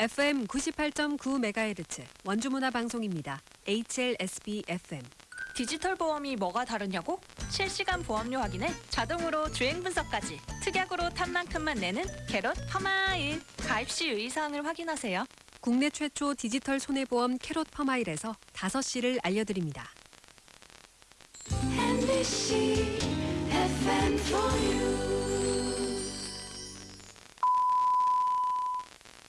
FM 98.9MHz 원주문화 방송입니다. HLSB FM. 디지털 보험이 뭐가 다르냐고? 실시간 보험료 확인에 자동으로 주행 분석까지 특약으로 탄 만큼만 내는 캐롯 퍼마일 가입 시 유의사항을 확인하세요. 국내 최초 디지털 손해보험 캐롯 퍼마일에서 5시를 알려드립니다. MBC, FM for you.